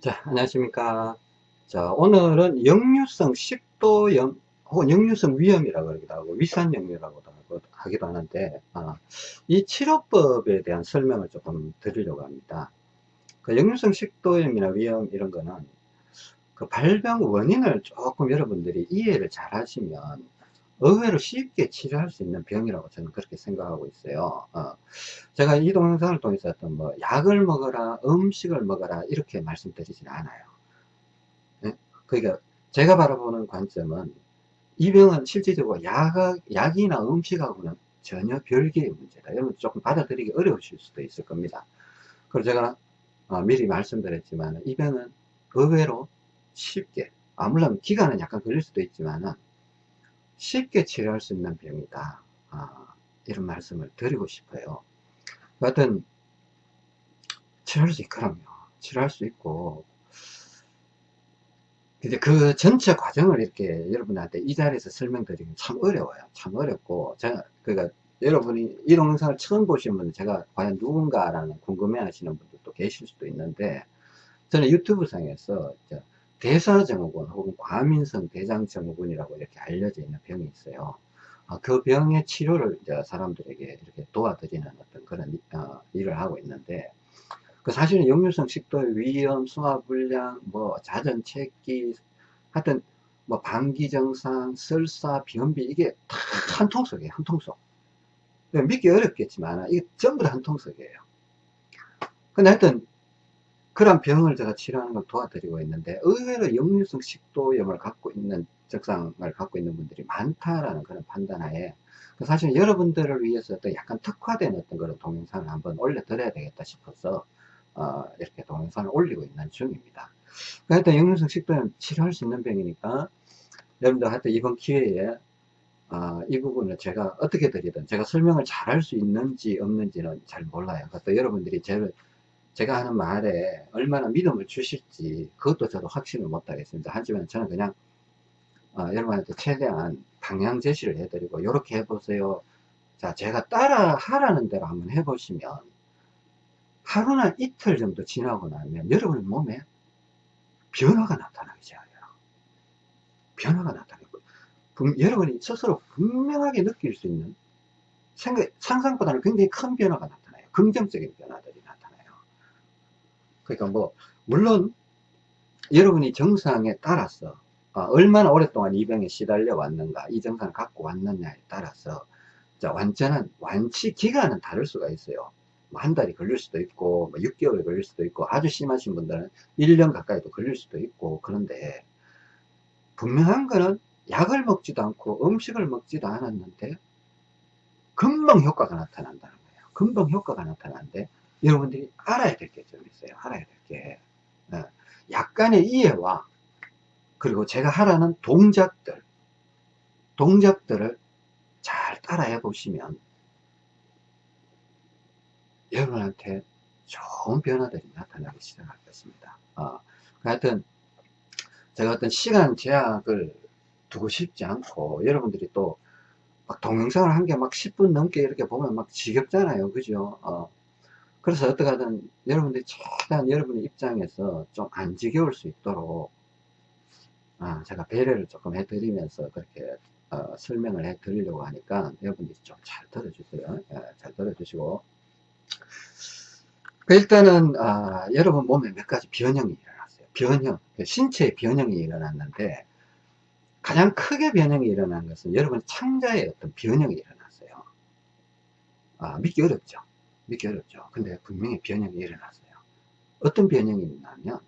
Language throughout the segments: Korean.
자, 안녕하십니까. 자, 오늘은 역류성 식도염 혹은 역류성 위염이라고 하기도 하고 위산역류라고도 하고, 하기도 하는데 아, 이 치료법에 대한 설명을 조금 드리려고 합니다. 그 역류성 식도염이나 위염 이런 거는 그 발병 원인을 조금 여러분들이 이해를 잘 하시면 의외로 쉽게 치료할 수 있는 병이라고 저는 그렇게 생각하고 있어요. 어. 제가 이 동영상을 통해서 어떤 뭐 약을 먹어라, 음식을 먹어라 이렇게 말씀드리지는 않아요. 네? 그러니까 제가 바라보는 관점은 이 병은 실질적으로 약, 약이나 음식하고는 전혀 별개의 문제다. 여러분 조금 받아들이기 어려우실 수도 있을 겁니다. 그리고 제가 어, 미리 말씀드렸지만 이 병은 의외로 쉽게 아 물론 기간은 약간 걸릴 수도 있지만은 쉽게 치료할 수 있는 병이다. 아, 이런 말씀을 드리고 싶어요. 여하튼 치료할 수 있거든요. 치료할 수 있고 이제 그 전체 과정을 이렇게 여러분한테 이 자리에서 설명드리기 참 어려워요. 참 어렵고 제가 그러니까 여러분이 이 동영상을 처음 보시는 분은 제가 과연 누군가라는 궁금해 하시는 분들도 계실 수도 있는데 저는 유튜브 상에서 대사증후군 혹은 과민성 대장증후군이라고 이렇게 알려져 있는 병이 있어요. 어, 그 병의 치료를 이제 사람들에게 이렇게 도와드리는 어떤 그런 어, 일을 하고 있는데 그 사실은 역류성 식도 위염, 소화불량, 뭐 자전체기 하여튼 뭐 방기정상, 설사, 변비 이게 다 한 통속이에요. 한 통속. 믿기 어렵겠지만 이게 전부 다 한 통속이에요. 근데 하여튼 그런 병을 제가 치료하는 걸 도와드리고 있는데 의외로 역류성 식도염을 갖고 있는 적상을 갖고 있는 분들이 많다라는 그런 판단하에 그 사실 여러분들을 위해서 또 약간 특화된 어떤 그런 동영상을 한번 올려드려야 되겠다 싶어서 어, 이렇게 동영상을 올리고 있는 중입니다. 하여튼 역류성 식도염 치료할 수 있는 병이니까 여러분들 하여튼 이번 기회에 어, 이 부분을 제가 어떻게 드리든 제가 설명을 잘 할 수 있는지 없는지는 잘 몰라요. 그래서 여러분들이 제를 제가 하는 말에 얼마나 믿음을 주실지 그것도 저도 확신을 못 하겠습니다. 하지만 저는 그냥 어, 여러분한테 최대한 방향 제시를 해드리고 이렇게 해보세요. 자 제가 따라 하라는 대로 한번 해보시면 하루나 이틀 정도 지나고 나면 여러분 몸에 변화가 나타나기 시작해요. 변화가 나타나고 여러분이 스스로 분명하게 느낄 수 있는 생각, 상상보다는 굉장히 큰 변화가 나타나요. 긍정적인 변화들이 그러니까 뭐 물론 여러분이 정상에 따라서 어, 얼마나 오랫동안 이 병에 시달려 왔는가 이 정상을 갖고 왔느냐에 따라서 자, 완전한 완치 기간은 다를 수가 있어요. 뭐 한 달이 걸릴 수도 있고 뭐 6개월이 걸릴 수도 있고 아주 심하신 분들은 1년 가까이도 걸릴 수도 있고 그런데 분명한 거는 약을 먹지도 않고 음식을 먹지도 않았는데 금방 효과가 나타난다는 거예요. 금방 효과가 나타나는데 여러분들이 알아야 될 게 좀 있어요. 알아야 될 게. 어, 약간의 이해와 그리고 제가 하라는 동작들, 동작들을 잘 따라해 보시면 여러분한테 좋은 변화들이 나타나기 시작할 것입니다. 어, 하여튼 제가 어떤 시간 제약을 두고 싶지 않고 여러분들이 또 막 동영상을 한 게 막 10분 넘게 이렇게 보면 막 지겹잖아요. 그죠? 어, 그래서 어떻게든 여러분들이 최대한 여러분의 입장에서 좀 안 지겨울 수 있도록 아, 제가 배려를 조금 해드리면서 그렇게 어, 설명을 해 드리려고 하니까 여러분들이 좀 잘 들어주세요. 예, 잘 들어주시고 그 일단은 아, 여러분 몸에 몇 가지 변형이 일어났어요. 변형, 그 신체의 변형이 일어났는데 가장 크게 변형이 일어난 것은 여러분 창자의 어떤 변형이 일어났어요. 아, 믿기 어렵죠. 믿기 어렵죠. 근데 분명히 변형이 일어났어요. 어떤 변형이 있냐면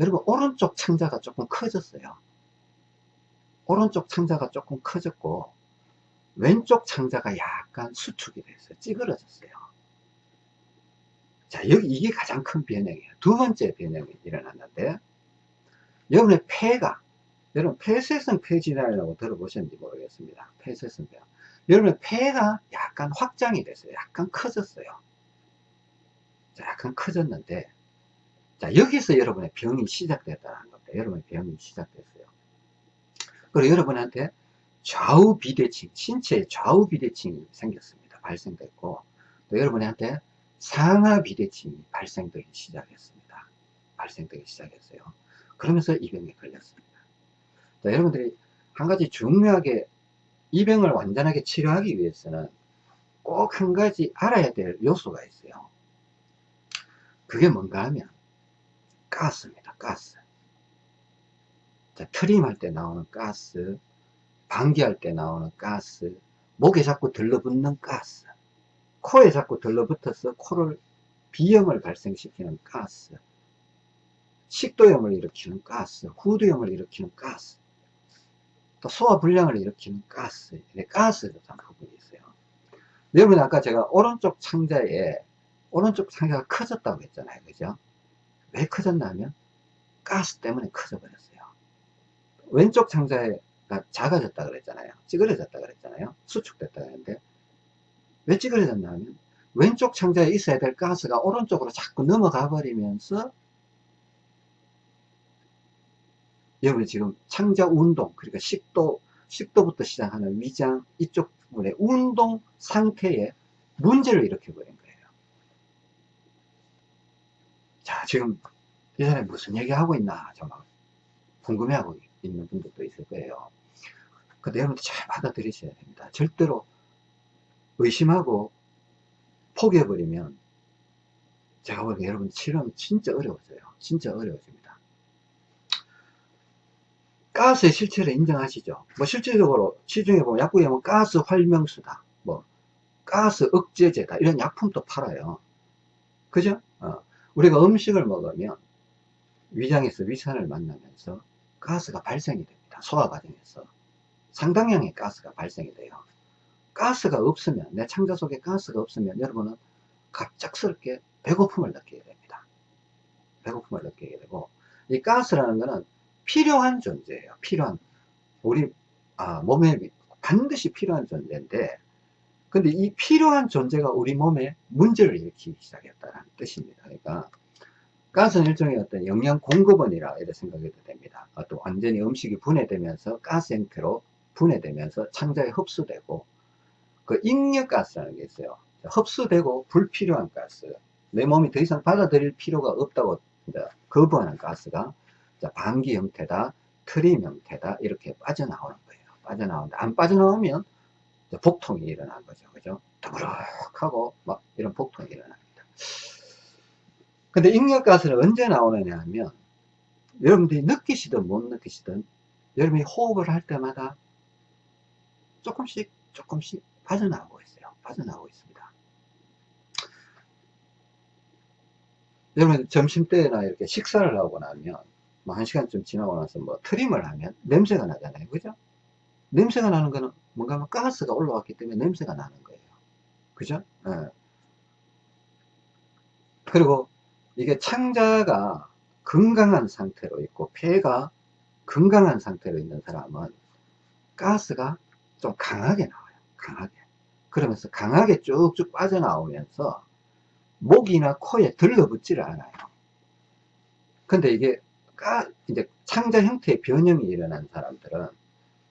여러분 오른쪽 창자가 조금 커졌어요. 오른쪽 창자가 조금 커졌고 왼쪽 창자가 약간 수축이 됐어요. 찌그러졌어요. 자 여기 이게 가장 큰 변형이에요. 두 번째 변형이 일어났는데 여러분의 폐가 여러분 폐쇄성 폐질환이라고 들어보셨는지 모르겠습니다. 폐쇄성 폐 여러분의 폐가 약간 확장이 됐어요. 약간 커졌어요. 자, 약간 커졌는데, 자, 여기서 여러분의 병이 시작됐다는 겁니다. 여러분의 병이 시작됐어요. 그리고 여러분한테 좌우 비대칭, 신체의 좌우 비대칭이 생겼습니다. 발생됐고, 또 여러분한테 상하 비대칭이 발생되기 시작했습니다. 발생되기 시작했어요. 그러면서 이 병에 걸렸습니다. 자, 여러분들이 한 가지 중요하게 이 병을 완전하게 치료하기 위해서는 꼭 한 가지 알아야 될 요소가 있어요. 그게 뭔가 하면 가스입니다. 가스. 자, 트림할 때 나오는 가스, 방귀할 때 나오는 가스, 목에 자꾸 들러붙는 가스, 코에 자꾸 들러붙어서 코를 비염을 발생시키는 가스, 식도염을 일으키는 가스, 후두염을 일으키는 가스, 또 소화불량을 일으키는 가스, 가스가 참 부분이 있어요. 여러분 아까 제가 오른쪽 창자에 오른쪽 창자가 커졌다고 했잖아요. 그죠? 왜 커졌냐면 가스 때문에 커져 버렸어요. 왼쪽 창자가 작아졌다 그랬잖아요. 찌그러졌다 그랬잖아요. 수축됐다 그랬는데 왜 찌그러졌냐면 왼쪽 창자에 있어야 될 가스가 오른쪽으로 자꾸 넘어가 버리면서 여러분 지금 창자 운동 그러니까 10도 10도부터 시작하는 위장 이쪽 부분의 운동 상태에 문제를 일으켜 버린 거예요. 자 지금 이 사람이 무슨 얘기하고 있나 정말 궁금해하고 있는 분들도 있을 거예요. 근데 여러분들 잘 받아들이셔야 됩니다. 절대로 의심하고 포기해버리면 제가 보기에 여러분 치료는 진짜 어려워져요. 진짜 어려워집니다. 가스의 실체를 인정하시죠? 뭐 실질적으로 시중에 보면 약국에 보면 가스 활명수다. 뭐 가스 억제제다. 이런 약품도 팔아요. 그죠? 어. 우리가 음식을 먹으면 위장에서 위산을 만나면서 가스가 발생이 됩니다. 소화 과정에서. 상당량의 가스가 발생이 돼요. 가스가 없으면, 내 창자 속에 가스가 없으면 여러분은 갑작스럽게 배고픔을 느끼게 됩니다. 배고픔을 느끼게 되고, 이 가스라는 것은 필요한 존재예요. 필요한. 우리, 아, 몸에 반드시 필요한 존재인데, 근데 이 필요한 존재가 우리 몸에 문제를 일으키기 시작했다는 뜻입니다. 그러니까, 가스는 일종의 어떤 영양 공급원이라 이렇게 생각해도 됩니다. 또 완전히 음식이 분해되면서 가스 형태로 분해되면서 창자에 흡수되고 그 익력가스라는 게 있어요. 흡수되고 불필요한 가스. 내 몸이 더 이상 받아들일 필요가 없다고 거부하는 가스가 방기 형태다, 트림 형태다 이렇게 빠져나오는 거예요. 빠져나오는데 안 빠져나오면 복통이 일어난 거죠. 그죠? 더부룩하고 막 이런 복통이 일어납니다. 근데 익력가스는 언제 나오느냐 하면 여러분들이 느끼시든 못 느끼시든 여러분이 호흡을 할 때마다 조금씩 조금씩 빠져나오고 있어요. 빠져나오고 있습니다. 여러분 점심때나 이렇게 식사를 하고 나면 뭐 한 시간쯤 지나고 나서 뭐 트림을 하면 냄새가 나잖아요. 그죠? 냄새가 나는 거는 뭔가 뭐 가스가 올라왔기 때문에 냄새가 나는 거예요. 그죠? 네. 그리고 이게 창자가 건강한 상태로 있고 폐가 건강한 상태로 있는 사람은 가스가 좀 강하게 나와요. 강하게. 그러면서 강하게 쭉쭉 빠져나오면서 목이나 코에 들러붙지를 않아요. 근데 이게 가, 이제 창자 형태의 변형이 일어난 사람들은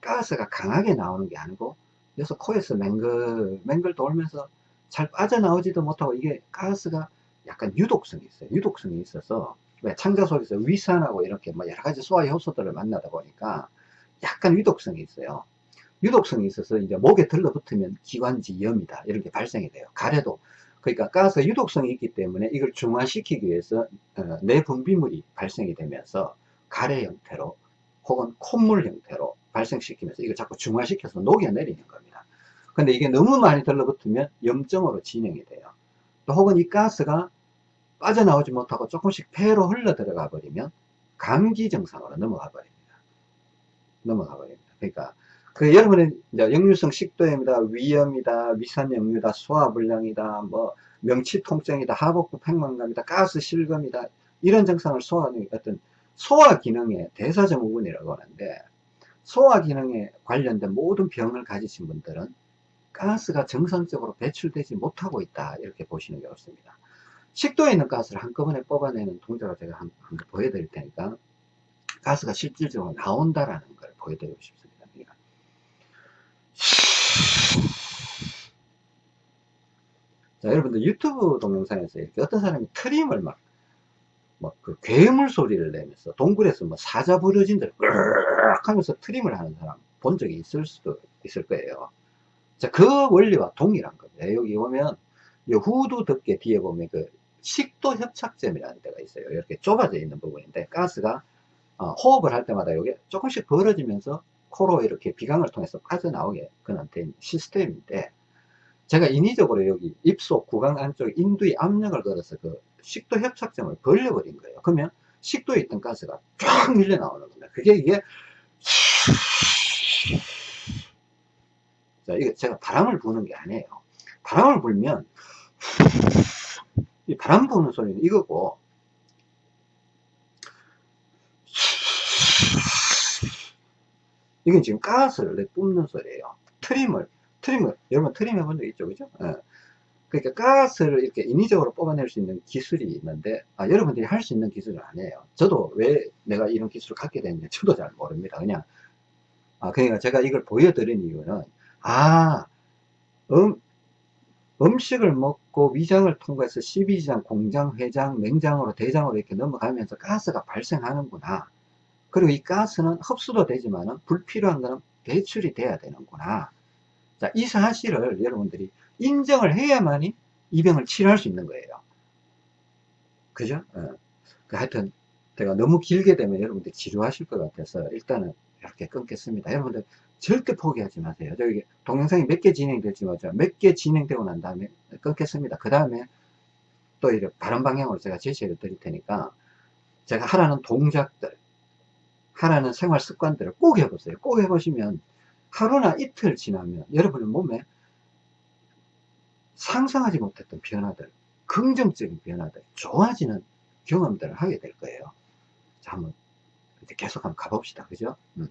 가스가 강하게 나오는 게 아니고 그래서 코에서 맹글 맹글 돌면서 잘 빠져나오지도 못하고 이게 가스가 약간 유독성이 있어요. 유독성이 있어서 왜 창자 속에서 위산하고 이렇게 뭐 여러 가지 소화 효소들을 만나다 보니까 약간 유독성이 있어요. 유독성이 있어서 이제 목에 들러붙으면 기관지염이다 이렇게 발생이 돼요. 가래도 그러니까 가스 유독성이 있기 때문에 이걸 중화시키기 위해서 어, 내분비물이 발생이 되면서 가래 형태로 혹은 콧물 형태로 발생시키면서 이걸 자꾸 중화시켜서 녹여내리는 겁니다. 근데 이게 너무 많이 들러붙으면 염증으로 진행이 돼요. 또 혹은 이 가스가 빠져나오지 못하고 조금씩 폐로 흘러 들어가 버리면 감기 증상으로 넘어가 버립니다. 넘어가 버립니다. 그러니까 그 여러분은 역류성 식도염이다, 위염이다, 위산염이다, 소화불량이다, 뭐 명치 통증이다, 하복부 팽만감이다, 가스 실금이다 이런 증상을 소화하는 어떤 소화 기능의 대사증후군이라고 하는데 소화 기능에 관련된 모든 병을 가지신 분들은 가스가 정상적으로 배출되지 못하고 있다 이렇게 보시는 게 옳습니다. 식도에 있는 가스를 한꺼번에 뽑아내는 동작을 제가 한, 번 보여드릴 테니까 가스가 실질적으로 나온다라는 걸 보여드리고 싶습니다 자, 여러분들 유튜브 동영상에서 이렇게 어떤 사람이 트림을 막 뭐그 괴물 소리를 내면서 동굴에서 뭐 사자 부러진들 으악 하면서 트림을 하는 사람 본 적이 있을 수도 있을 거예요. 자, 그 원리와 동일한 겁니다. 여기 보면 이 후두 덮개 뒤에 보면 그 식도 협착점이라는 데가 있어요. 이렇게 좁아져 있는 부분인데 가스가 어, 호흡을 할 때마다 이게 조금씩 벌어지면서 코로 이렇게 비강을 통해서 빠져나오게 그런 된 시스템인데 제가 인위적으로 여기 입속 구강 안쪽에 인두에 압력을 걸어서 그 식도 협착점을 벌려버린 거예요. 그러면 식도에 있던 가스가 쫙 밀려 나오는 겁니다. 그게 이게 자, 이거 제가 바람을 부는 게 아니에요. 바람을 불면 이 바람 부는 소리는 이거고 이건 지금 가스를 뿜는 소리예요. 트림을 트림을 여러분 트림 해본 적 있죠, 그죠? 예. 그러니까 가스를 이렇게 인위적으로 뽑아낼 수 있는 기술이 있는데 아, 여러분들이 할 수 있는 기술은 아니에요. 저도 왜 내가 이런 기술을 갖게 됐는지 저도 잘 모릅니다. 그냥 아, 그러니까 제가 이걸 보여드린 이유는 아 음, 음식을 먹고 위장을 통과해서 12지장, 공장, 회장, 맹장으로 대장으로 이렇게 넘어가면서 가스가 발생하는구나. 그리고 이 가스는 흡수도 되지만 불필요한 거는 배출이 돼야 되는구나. 자, 이 사실을 여러분들이 인정을 해야만이 이 병을 치료할 수 있는 거예요. 그죠? 어. 그 하여튼 제가 너무 길게 되면 여러분들 지루하실 것 같아서 일단은 이렇게 끊겠습니다. 여러분들 절대 포기하지 마세요. 저기 동영상이 몇 개 진행될지 맞죠? 몇개 진행되고 난 다음에 끊겠습니다. 그 다음에 또 이렇게 다른 방향으로 제가 제시를 드릴 테니까 제가 하라는 동작들, 하라는 생활 습관들을 꼭 해보세요. 꼭 해보시면 하루나 이틀 지나면 여러분의 몸에 상상하지 못했던 변화들, 긍정적인 변화들, 좋아지는 경험들을 하게 될 거예요. 자, 한번 계속 한번 가봅시다. 그죠? 음.